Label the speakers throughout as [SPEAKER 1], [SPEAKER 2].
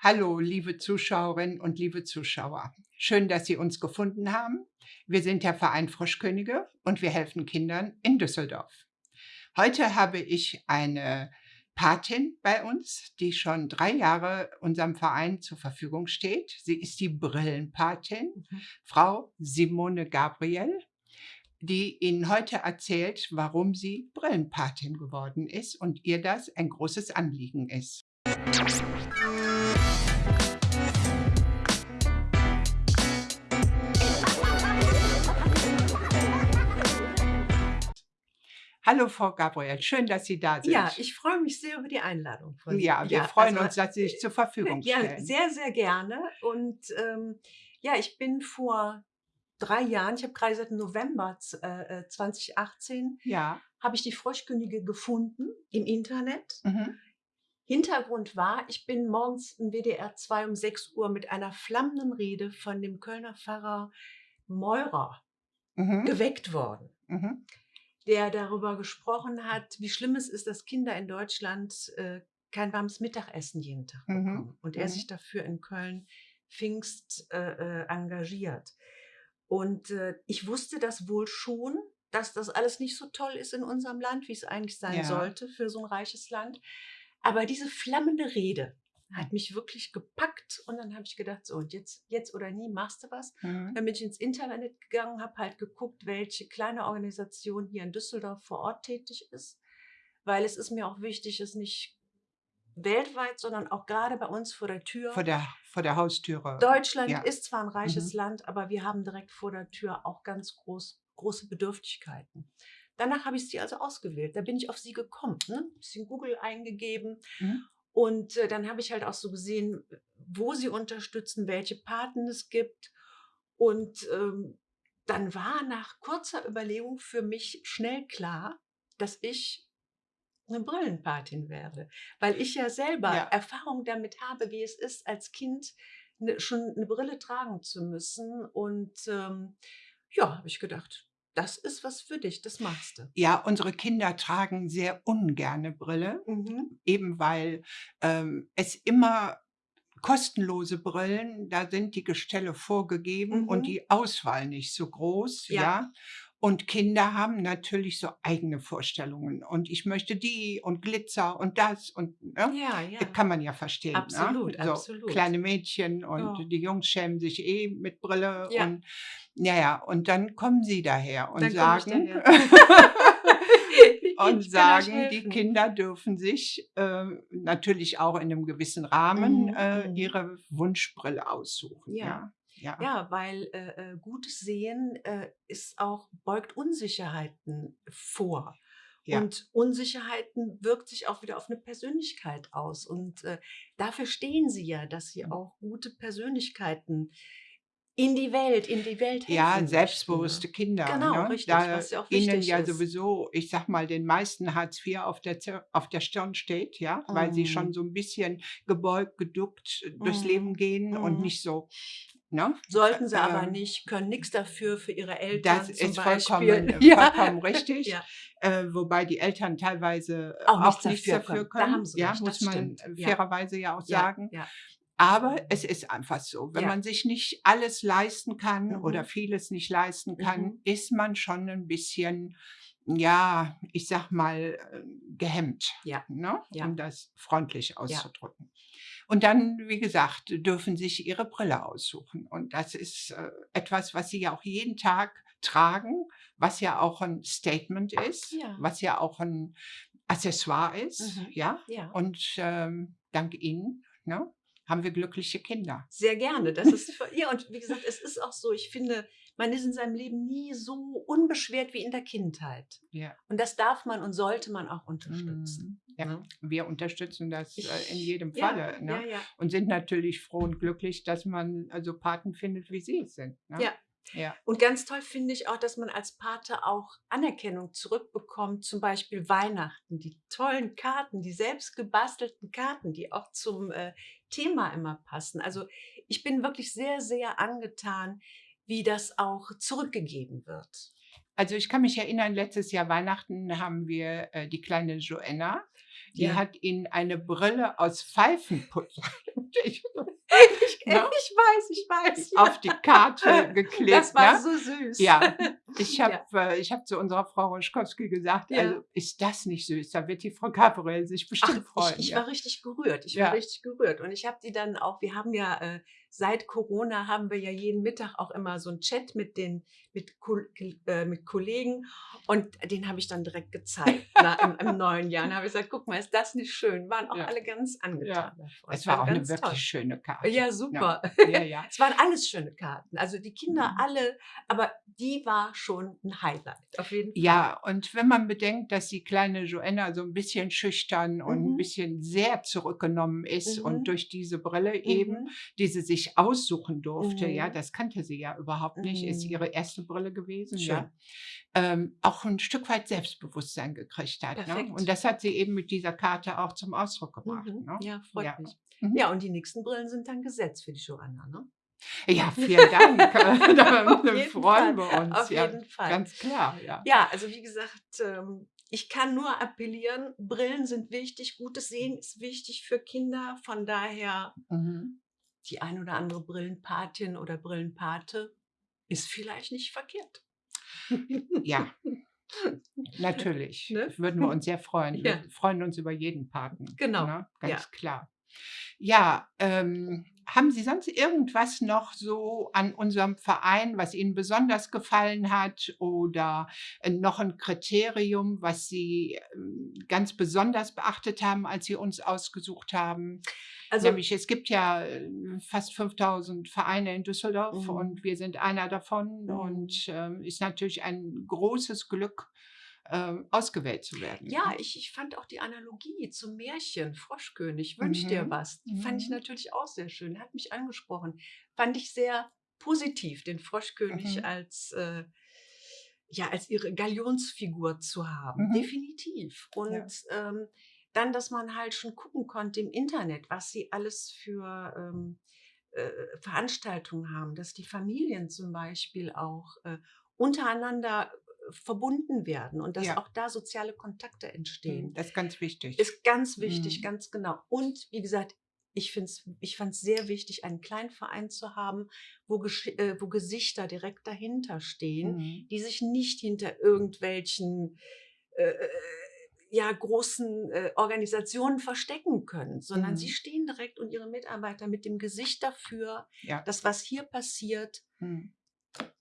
[SPEAKER 1] Hallo, liebe Zuschauerinnen und liebe Zuschauer. Schön, dass Sie uns gefunden haben. Wir sind der Verein Froschkönige und wir helfen Kindern in Düsseldorf. Heute habe ich eine Patin bei uns, die schon drei Jahre unserem Verein zur Verfügung steht. Sie ist die Brillenpatin, mhm. Frau Simone Gabriel, die Ihnen heute erzählt, warum sie Brillenpatin geworden ist und ihr das ein großes Anliegen ist. Hallo Frau Gabriel, schön, dass Sie da sind.
[SPEAKER 2] Ja, ich freue mich sehr über die Einladung
[SPEAKER 1] von Ja, wir ja, freuen also, uns, dass Sie sich zur Verfügung stellen.
[SPEAKER 2] Ja, sehr, sehr gerne. Und ähm, ja, ich bin vor drei Jahren, ich habe gerade seit November äh, 2018, äh, ja. habe ich die Froschkönige gefunden im Internet. Mhm. Hintergrund war, ich bin morgens im WDR 2 um 6 Uhr mit einer flammenden Rede von dem Kölner Pfarrer Meurer mhm. geweckt worden. Mhm der darüber gesprochen hat, wie schlimm es ist, dass Kinder in Deutschland äh, kein warmes Mittagessen jeden Tag mhm. bekommen. Mhm. Und er mhm. sich dafür in Köln Pfingst äh, äh, engagiert. Und äh, ich wusste das wohl schon, dass das alles nicht so toll ist in unserem Land, wie es eigentlich sein ja. sollte für so ein reiches Land. Aber diese flammende Rede, hat mich wirklich gepackt und dann habe ich gedacht, so jetzt, jetzt oder nie machst du was. Mhm. Dann bin ich ins Internet gegangen, habe halt geguckt, welche kleine Organisation hier in Düsseldorf vor Ort tätig ist, weil es ist mir auch wichtig, es nicht weltweit, sondern auch gerade bei uns vor der Tür.
[SPEAKER 1] Vor der, vor der Haustüre.
[SPEAKER 2] Deutschland ja. ist zwar ein reiches mhm. Land, aber wir haben direkt vor der Tür auch ganz groß, große Bedürftigkeiten. Danach habe ich sie also ausgewählt. Da bin ich auf sie gekommen, ne? ein bisschen Google eingegeben mhm. Und äh, dann habe ich halt auch so gesehen, wo sie unterstützen, welche Paten es gibt. Und ähm, dann war nach kurzer Überlegung für mich schnell klar, dass ich eine Brillenpatin werde, weil ich ja selber ja. Erfahrung damit habe, wie es ist, als Kind ne, schon eine Brille tragen zu müssen. Und ähm, ja, habe ich gedacht, das ist was für dich, das machst du.
[SPEAKER 1] Ja, unsere Kinder tragen sehr ungerne Brille, mhm. eben weil ähm, es immer kostenlose Brillen, da sind die Gestelle vorgegeben mhm. und die Auswahl nicht so groß, ja. ja. Und Kinder haben natürlich so eigene Vorstellungen. Und ich möchte die und Glitzer und das und ne? ja, ja. kann man ja verstehen. Ne?
[SPEAKER 2] Absolut,
[SPEAKER 1] ne? so
[SPEAKER 2] absolut.
[SPEAKER 1] Kleine Mädchen und oh. die Jungs schämen sich eh mit Brille. Ja. Und ja, ja, und dann kommen sie daher und dann sagen, und sagen, die Kinder dürfen sich äh, natürlich auch in einem gewissen Rahmen mhm. äh, mhm. ihre Wunschbrille aussuchen. Ja. ja.
[SPEAKER 2] Ja. ja, weil äh, äh, gutes Sehen äh, ist auch, beugt Unsicherheiten vor. Ja. Und Unsicherheiten wirkt sich auch wieder auf eine Persönlichkeit aus. Und äh, dafür stehen sie ja, dass sie mhm. auch gute Persönlichkeiten in die Welt, in die Welt
[SPEAKER 1] helfen Ja, selbstbewusste möchten. Kinder.
[SPEAKER 2] Genau,
[SPEAKER 1] ne?
[SPEAKER 2] richtig, da was ja auch wichtig
[SPEAKER 1] ihnen ja ist. sowieso, ich sag mal, den meisten Hartz IV auf der, auf der Stirn steht, ja, mm. weil sie schon mhm. so ein bisschen gebeugt, geduckt mm. durchs Leben gehen mm. und mhm. nicht so
[SPEAKER 2] Ne? Sollten sie ähm, aber nicht, können nichts dafür für ihre Eltern.
[SPEAKER 1] Das ist vollkommen, ja. vollkommen richtig. ja. äh, wobei die Eltern teilweise auch, auch nichts dafür, können. können. ja, recht, muss man stimmt. fairerweise ja, ja auch sagen. Aber es ist einfach so, wenn man sich nicht alles leisten kann mhm. oder vieles nicht leisten kann, mhm. ist man schon ein bisschen, ja, ich sag mal, äh, gehemmt, ja. Ne? um das freundlich auszudrücken. Und dann, wie gesagt, dürfen sich ihre Brille aussuchen. Und das ist äh, etwas, was sie ja auch jeden Tag tragen, was ja auch ein Statement ist, ja. was ja auch ein Accessoire ist. Mhm. Ja? ja. Und ähm, dank Ihnen ne, haben wir glückliche Kinder.
[SPEAKER 2] Sehr gerne. Das ist ja und wie gesagt, es ist auch so. Ich finde, man ist in seinem Leben nie so unbeschwert wie in der Kindheit. Ja. Und das darf man und sollte man auch unterstützen.
[SPEAKER 1] Mhm. Ja, ne? wir unterstützen das äh, in jedem Falle ja, ne? ja, ja. und sind natürlich froh und glücklich, dass man also Paten findet, wie sie es sind.
[SPEAKER 2] Ne? Ja. Ja. Und ganz toll finde ich auch, dass man als Pate auch Anerkennung zurückbekommt, zum Beispiel Weihnachten, die tollen Karten, die selbst gebastelten Karten, die auch zum äh, Thema immer passen. Also ich bin wirklich sehr, sehr angetan, wie das auch zurückgegeben wird.
[SPEAKER 1] Also ich kann mich erinnern, letztes Jahr Weihnachten haben wir äh, die kleine Joanna, die ja. hat ihnen eine Brille aus Pfeifenputzer und ich,
[SPEAKER 2] ich, ne? ich weiß, ich weiß.
[SPEAKER 1] Auf die Karte geklebt.
[SPEAKER 2] Das war ne? so süß.
[SPEAKER 1] Ja, ich habe ja. äh, hab zu unserer Frau Roschkowski gesagt, ja. also ist das nicht süß? Da wird die Frau Gabriel sich bestimmt Ach, freuen.
[SPEAKER 2] Ich, ich war richtig gerührt. Ich war richtig gerührt. Und ich habe die dann auch, wir haben ja äh, seit Corona haben wir ja jeden Mittag auch immer so einen Chat mit den mit, äh, mit Kollegen und den habe ich dann direkt gezeigt na, im, im, neuen Jahr. Und habe ich gesagt, guck mal, ist das nicht schön? Waren auch ja. alle ganz angetan.
[SPEAKER 1] Ja. Es war, war auch eine wirklich toll. schöne Karte.
[SPEAKER 2] Ja, super. Ja, es waren alles schöne Karten. Also die Kinder mhm. alle, aber die war schon ein Highlight, auf jeden Fall.
[SPEAKER 1] Ja, und wenn man bedenkt, dass die kleine Joanna so ein bisschen schüchtern mhm. und ein mhm. bisschen sehr zurückgenommen ist mhm. und durch diese Brille eben, mhm. die sie sich aussuchen durfte, ja, das kannte sie ja überhaupt nicht, ist ihre erste Brille gewesen, Schön. ja, ähm, auch ein Stück weit Selbstbewusstsein gekriegt hat. Ne? Und das hat sie eben mit dieser Karte auch zum Ausdruck gebracht. Mhm.
[SPEAKER 2] Ne? Ja, freut ja. mich. Mhm. Ja, und die nächsten Brillen sind dann gesetzt für die Joanna, ne?
[SPEAKER 1] Ja, vielen Dank. da freuen wir uns.
[SPEAKER 2] Auf ja, jeden Fall.
[SPEAKER 1] Ganz klar, ja.
[SPEAKER 2] Ja, also wie gesagt, ähm, ich kann nur appellieren, Brillen sind wichtig, gutes Sehen ist wichtig für Kinder. Von daher mhm. die ein oder andere Brillenpatin oder Brillenpate ist vielleicht nicht verkehrt.
[SPEAKER 1] Ja, natürlich. Ne? Würden wir uns sehr freuen. Ja. Wir freuen uns über jeden Paten.
[SPEAKER 2] Genau.
[SPEAKER 1] Ne? Ganz ja. klar. Ja, ähm, haben Sie sonst irgendwas noch so an unserem Verein, was Ihnen besonders gefallen hat oder äh, noch ein Kriterium, was Sie ähm, ganz besonders beachtet haben, als Sie uns ausgesucht haben? Also, Nämlich, es gibt ja äh, fast 5000 Vereine in Düsseldorf mhm. und wir sind einer davon mhm. und äh, ist natürlich ein großes Glück, äh, ausgewählt zu werden.
[SPEAKER 2] Ja, ich, ich fand auch die Analogie zum Märchen Froschkönig, Wünsch mhm. dir was, die fand ich mhm. natürlich auch sehr schön, hat mich angesprochen. Fand ich sehr positiv, den Froschkönig mhm. als, äh, ja, als ihre Galionsfigur zu haben. Mhm. Definitiv. Und ja. ähm, dann, dass man halt schon gucken konnte im Internet, was sie alles für ähm, äh, Veranstaltungen haben, dass die Familien zum Beispiel auch äh, untereinander verbunden werden und dass ja. auch da soziale Kontakte entstehen.
[SPEAKER 1] Mhm, das ist ganz wichtig.
[SPEAKER 2] Ist ganz wichtig, mhm. ganz genau. Und wie gesagt, ich, ich fand es sehr wichtig, einen kleinen Verein zu haben, wo, äh, wo Gesichter direkt dahinter stehen, mhm. die sich nicht hinter irgendwelchen äh, äh, ja, großen äh, Organisationen verstecken können, sondern mhm. sie stehen direkt und ihre Mitarbeiter mit dem Gesicht dafür, ja. dass was hier passiert, mhm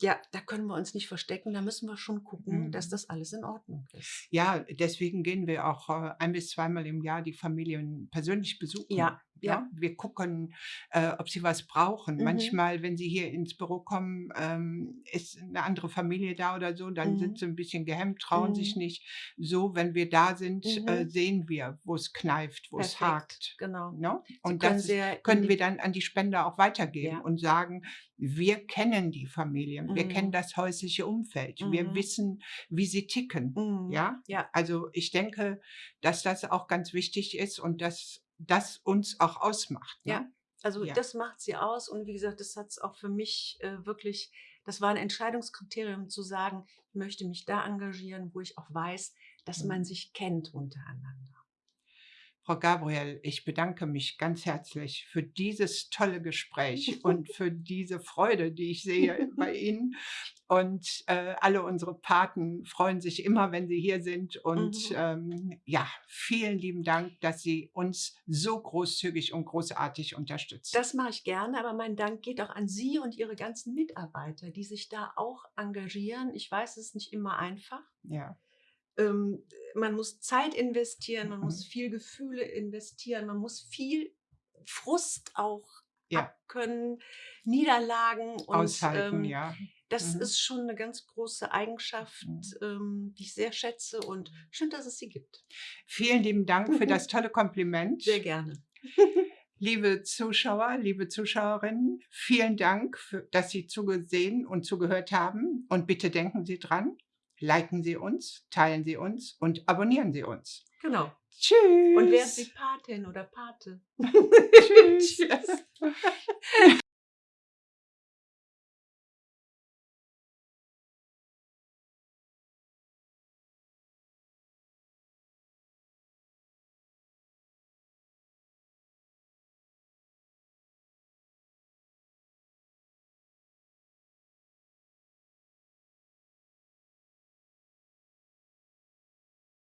[SPEAKER 2] ja, da können wir uns nicht verstecken, da müssen wir schon gucken, dass mhm. das alles in Ordnung ist.
[SPEAKER 1] Ja, deswegen gehen wir auch äh, ein bis zweimal im Jahr die Familien persönlich besuchen.
[SPEAKER 2] Ja,
[SPEAKER 1] ja. ja. Wir gucken, äh, ob sie was brauchen. Mhm. Manchmal, wenn sie hier ins Büro kommen, ähm, ist eine andere Familie da oder so, dann mhm. sind sie ein bisschen gehemmt, trauen mhm. sich nicht. So, wenn wir da sind, äh, mhm. sehen wir, wo es kneift, wo es hakt.
[SPEAKER 2] Genau.
[SPEAKER 1] No? Ne? Und das können wir dann an die Spender auch weitergeben ja. und sagen, wir kennen die Familien, wir kennen mhm. das häusliche Umfeld, wir mhm. wissen, wie sie ticken. Ja?
[SPEAKER 2] ja,
[SPEAKER 1] also ich denke, dass das auch ganz wichtig ist und dass das uns auch ausmacht.
[SPEAKER 2] Ne? Ja, also ja. das macht sie aus und wie gesagt, das hat es auch für mich äh, wirklich, das war ein Entscheidungskriterium zu sagen, ich möchte mich da engagieren, wo ich auch weiß, dass mhm. man sich kennt untereinander.
[SPEAKER 1] Frau Gabriel, ich bedanke mich ganz herzlich für dieses tolle Gespräch und für diese Freude, die ich sehe bei Ihnen. Und äh, alle unsere Paten freuen sich immer, wenn sie hier sind. Und mhm. ähm, ja, vielen lieben Dank, dass Sie uns so großzügig und großartig unterstützen.
[SPEAKER 2] Das mache ich gerne, aber mein Dank geht auch an Sie und Ihre ganzen Mitarbeiter, die sich da auch engagieren. Ich weiß, es ist nicht immer einfach.
[SPEAKER 1] Ja
[SPEAKER 2] ähm, man muss Zeit investieren, man mhm. muss viel Gefühle investieren, man muss viel Frust auch ja. abkönnen, Niederlagen
[SPEAKER 1] und aushalten, ähm, ja.
[SPEAKER 2] Das mhm. ist schon eine ganz große Eigenschaft, mhm. ähm, die ich sehr schätze und schön, dass es sie gibt.
[SPEAKER 1] Vielen lieben Dank für das tolle Kompliment.
[SPEAKER 2] Sehr gerne.
[SPEAKER 1] Liebe Zuschauer, liebe Zuschauerinnen, vielen Dank, für, dass Sie zugesehen und zugehört haben. Und bitte denken Sie dran, liken Sie uns, teilen Sie uns und abonnieren Sie uns.
[SPEAKER 2] Genau.
[SPEAKER 1] Tschüss.
[SPEAKER 2] Und werden Sie Patin oder Pate. Tschüss.
[SPEAKER 1] Tschüss.